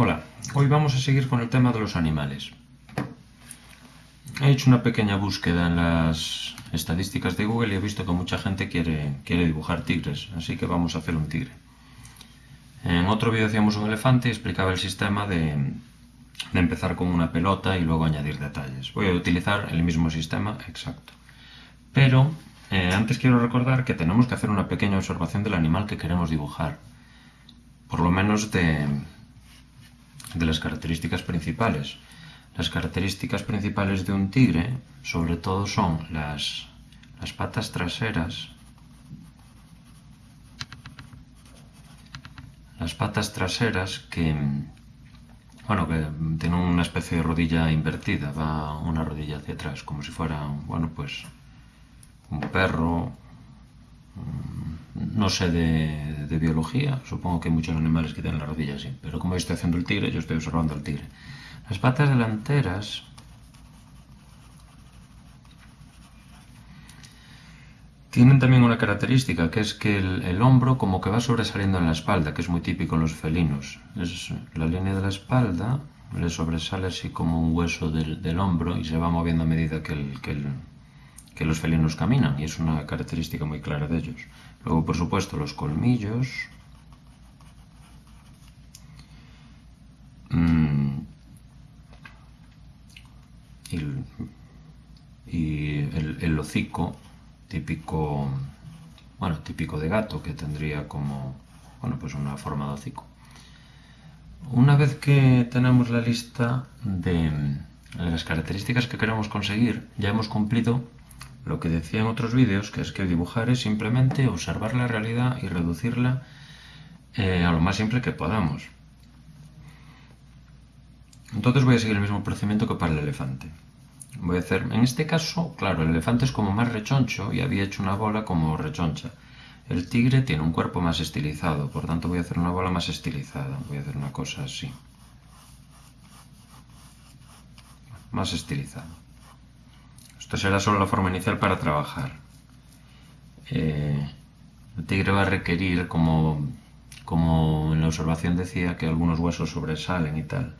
Hola, hoy vamos a seguir con el tema de los animales. He hecho una pequeña búsqueda en las estadísticas de Google y he visto que mucha gente quiere, quiere dibujar tigres, así que vamos a hacer un tigre. En otro vídeo hacíamos un elefante y explicaba el sistema de, empezar con una pelota y luego añadir detalles. Voy a utilizar el mismo sistema exacto. Pero eh, antes quiero recordar que tenemos que hacer una pequeña observación del animal que queremos dibujar. Por lo menos de, de las características principales. Las características principales de un tigre, sobre todo, son las, las patas traseras, las patas traseras que, bueno, que tienen una especie de rodilla invertida, va una rodilla hacia atrás, como si fuera, bueno, pues un perro, no sé de, biología, supongo que hay muchos animales que tienen la rodilla así, pero como estoy haciendo el tigre, yo estoy observando al tigre. Las patas delanteras tienen también una característica, que es que el, hombro como que va sobresaliendo en la espalda, que es muy típico en los felinos. Es la línea de la espalda le sobresale así como un hueso del, hombro y se va moviendo a medida que, que los felinos caminan, y es una característica muy clara de ellos. Luego, por supuesto, los colmillos. Mm. y, el, hocico típico, bueno, típico de gato, que tendría como, bueno, pues una forma de hocico. Una vez que tenemos la lista de las características que queremos conseguir, ya hemos cumplido lo que decía en otros vídeos, que es que dibujar es simplemente observar la realidad y reducirla eh, a lo más simple que podamos. Entonces voy a seguir el mismo procedimiento que para el elefante. Voy a hacer, en este caso, claro, el elefante es como más rechoncho y había hecho una bola como rechoncha. El tigre tiene un cuerpo más estilizado, por tanto voy a hacer una bola más estilizada. Voy a hacer una cosa así. Más estilizado. Esto será solo la forma inicial para trabajar. Eh, el tigre va a requerir, como, como en la observación decía, que algunos huesos sobresalen y tal.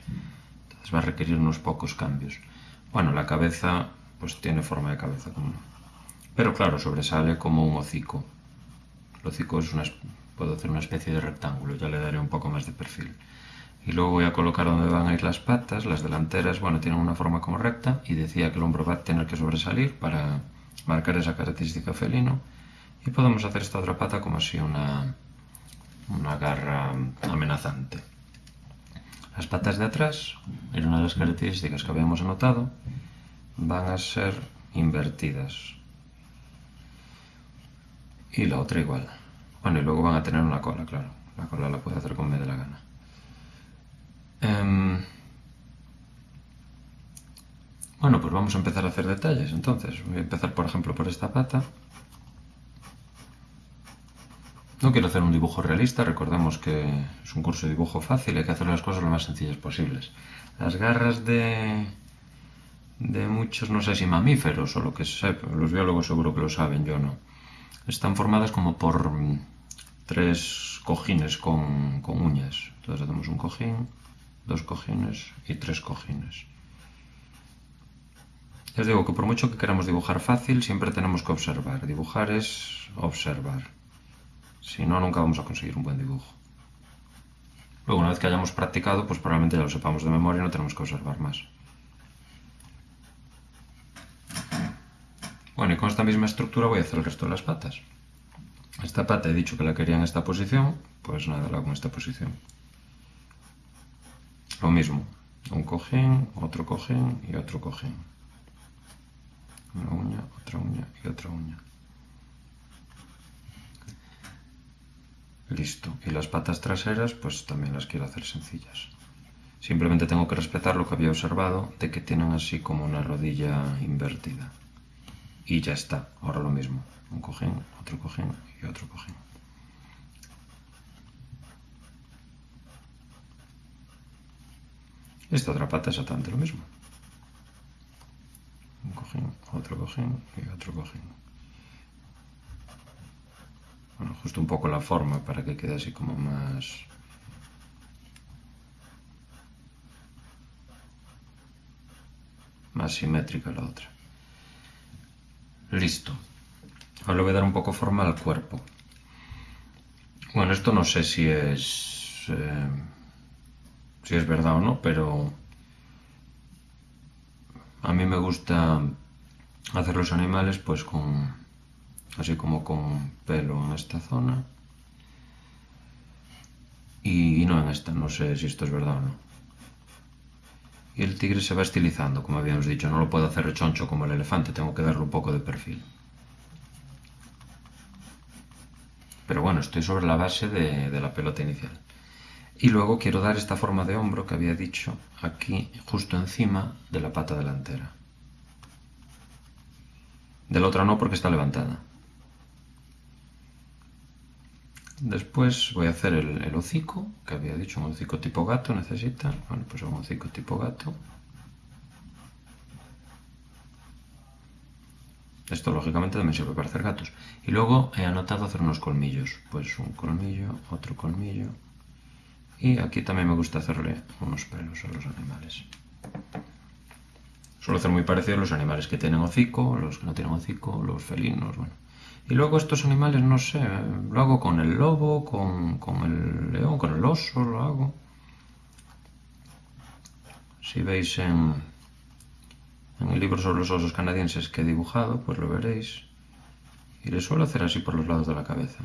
Entonces va a requerir unos pocos cambios. Bueno, la cabeza pues tiene forma de cabeza. Pero claro, sobresale como un hocico. El hocico es una, puedo hacer una especie de rectángulo, ya le daré un poco más de perfil y luego voy a colocar donde van a ir las patas, las delanteras, bueno, tienen una forma como recta y decía que el hombro va a tener que sobresalir para marcar esa característica felino y podemos hacer esta otra pata como así una, una garra amenazante. Las patas de atrás, era una de las características que habíamos anotado, van a ser invertidas. Y la otra igual. Bueno, y luego van a tener una cola, claro. La cola la puedo hacer como me dé la gana. Em, bueno, pues vamos a empezar a hacer detalles. Entonces, voy a empezar, por ejemplo, por esta pata. No quiero hacer un dibujo realista, recordemos que es un curso de dibujo fácil, hay que hacer las cosas lo más sencillas posibles. Las garras de, de muchos, no sé si mamíferos o lo que sea, los biólogos seguro que lo saben, yo no. Están formadas como por tres cojines con, con uñas. Entonces hacemos un cojín, dos cojines y tres cojines. Les digo que por mucho que queramos dibujar fácil, siempre tenemos que observar. Dibujar es observar. Si no, nunca vamos a conseguir un buen dibujo. Luego, una vez que hayamos practicado, pues probablemente ya lo sepamos de memoria y no tenemos que observar más. Bueno, y con esta misma estructura voy a hacer el resto de las patas. Esta pata he dicho que la quería en esta posición, pues nada, la hago en esta posición. Lo mismo, un cojín, otro cojín y otro cojín. Una uña, otra uña y otra uña. Listo. Y las patas traseras, pues también las quiero hacer sencillas. Simplemente tengo que respetar lo que había observado de que tienen así como una rodilla invertida. Y ya está. Ahora lo mismo. Un cojín, otro cojín y otro cojín. Esta otra pata es exactamente lo mismo. Un cojín, otro cojín y otro cojín. Bueno, justo un poco la forma para que quede así como más... más simétrica la otra. Listo. Ahora le voy a dar un poco forma al cuerpo. Bueno, esto no sé si es... Eh, si es verdad o no, pero... A mí me gusta hacer los animales pues con... Así como con pelo en esta zona. Y, no en esta, no sé si esto es verdad o no. Y el tigre se va estilizando, como habíamos dicho. No lo puedo hacer rechoncho como el elefante, tengo que darle un poco de perfil. Pero bueno, estoy sobre la base de, la pelota inicial. Y luego quiero dar esta forma de hombro que había dicho aquí, justo encima de la pata delantera. De la otra no porque está levantada. Después voy a hacer el, hocico, que había dicho un hocico tipo gato necesita. Bueno, pues un hocico tipo gato. Esto lógicamente también sirve para hacer gatos. Y luego he anotado hacer unos colmillos. Pues un colmillo, otro colmillo. Y aquí también me gusta hacerle unos pelos a los animales. Suelo hacer muy parecido a los animales que tienen hocico, los que no tienen hocico, los felinos, bueno. Y luego estos animales, no sé, lo hago con el lobo, con, el león, con el oso, lo hago. Si veis en, en el libro sobre los osos canadienses que he dibujado, pues lo veréis. Y le suelo hacer así por los lados de la cabeza.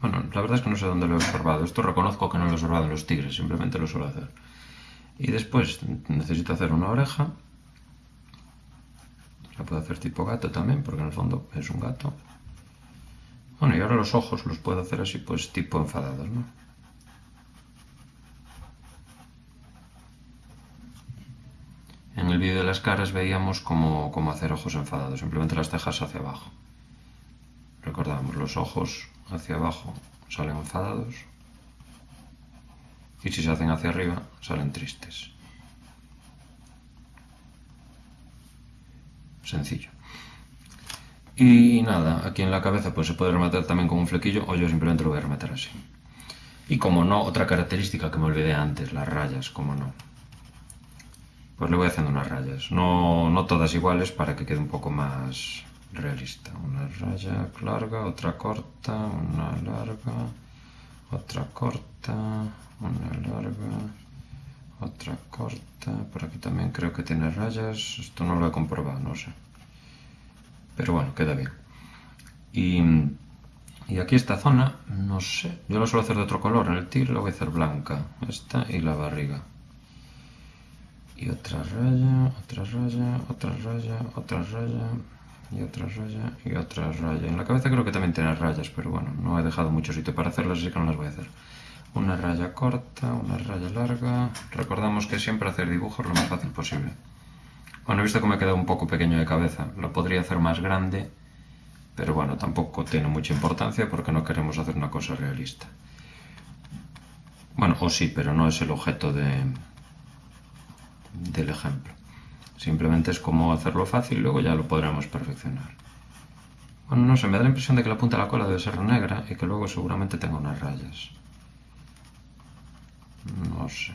Bueno, la verdad es que no sé dónde lo he observado. Esto reconozco que no lo he observado en los tigres, simplemente lo suelo hacer. Y después necesito hacer una oreja. La puedo hacer tipo gato también, porque en el fondo es un gato. Bueno, y ahora los ojos los puedo hacer así, pues tipo enfadados, ¿no? En el vídeo de las caras veíamos cómo, hacer ojos enfadados, simplemente las cejas hacia abajo. Recordamos, los ojos hacia abajo salen enfadados y si se hacen hacia arriba salen tristes. Sencillo. Y nada, aquí en la cabeza pues se puede rematar también con un flequillo o yo simplemente lo voy a rematar así. Y como no, otra característica que me olvidé antes, las rayas, como no. Pues le voy haciendo unas rayas, no, no todas iguales para que quede un poco más realista. Una raya larga, otra corta, una larga, otra corta, una larga, otra corta. Por aquí también creo que tiene rayas, esto no lo he comprobado, no sé. Pero bueno, queda bien. Y, aquí esta zona, no sé, yo lo suelo hacer de otro color. En el tigre lo voy a hacer blanca. Esta y la barriga. Y otra raya, otra raya, otra raya, otra raya, y otra raya, y otra raya. En la cabeza creo que también tiene rayas, pero bueno, no he dejado mucho sitio para hacerlas, así que no las voy a hacer. Una raya corta, una raya larga. Recordamos que siempre hacer dibujos lo más fácil posible. Bueno, he visto que me ha quedado un poco pequeño de cabeza. Lo podría hacer más grande, pero bueno, tampoco tiene mucha importancia porque no queremos hacer una cosa realista. Bueno, o sí, pero no es el objeto de, del ejemplo. Simplemente es como hacerlo fácil luego ya lo podremos perfeccionar. Bueno, no sé, me da la impresión de que la punta de la cola debe ser negra y que luego seguramente tenga unas rayas. No sé.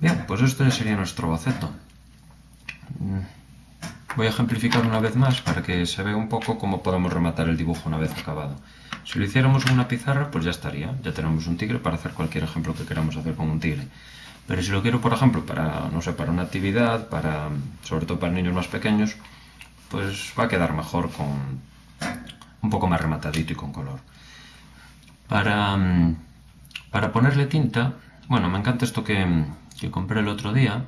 Bien, pues esto ya sería nuestro boceto. Voy a ejemplificar una vez más para que se vea un poco cómo podemos rematar el dibujo una vez acabado. Si lo hiciéramos en una pizarra, pues ya estaría. Ya tenemos un tigre para hacer cualquier ejemplo que queramos hacer con un tigre. Pero si lo quiero, por ejemplo, para, no sé, para una actividad, para, sobre todo para niños más pequeños, pues va a quedar mejor con un poco más rematadito y con color. Para, para ponerle tinta, bueno, me encanta esto que, que compré el otro día.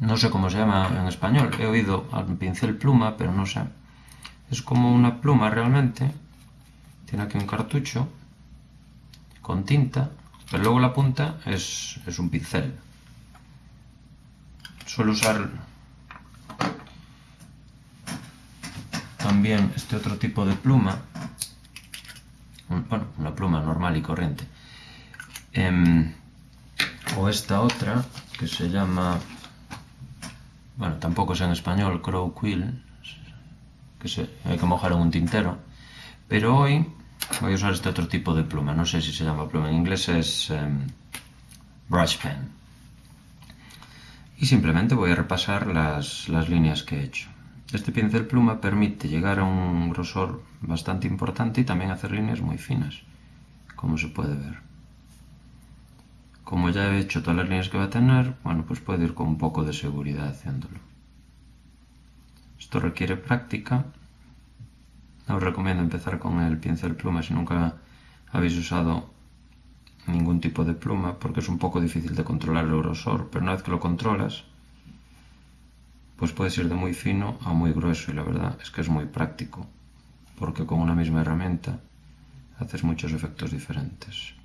No sé cómo se llama en español. He oído al pincel pluma, pero no sé. Es como una pluma realmente. Tiene aquí un cartucho con tinta, pero luego la punta es, es un pincel. Suelo usar también este otro tipo de pluma. Bueno, una pluma normal y corriente. Em, o esta otra que se llama bueno tampoco es en español crow quill que se, hay que mojar en un tintero pero hoy voy a usar este otro tipo de pluma no sé si se llama pluma en inglés es em, brush pen y simplemente voy a repasar las, las líneas que he hecho. Este pincel pluma permite llegar a un grosor bastante importante y también hacer líneas muy finas, como se puede ver. Como ya he hecho todas las líneas que va a tener, bueno, pues puedo ir con un poco de seguridad haciéndolo. Esto requiere práctica os recomiendo empezar con el pincel pluma si nunca habéis usado ningún tipo de pluma porque es un poco difícil de controlar el grosor, pero una vez que lo controlas pues puedes ir de muy fino a muy grueso y la verdad es que es muy práctico porque con una misma herramienta haces muchos efectos diferentes.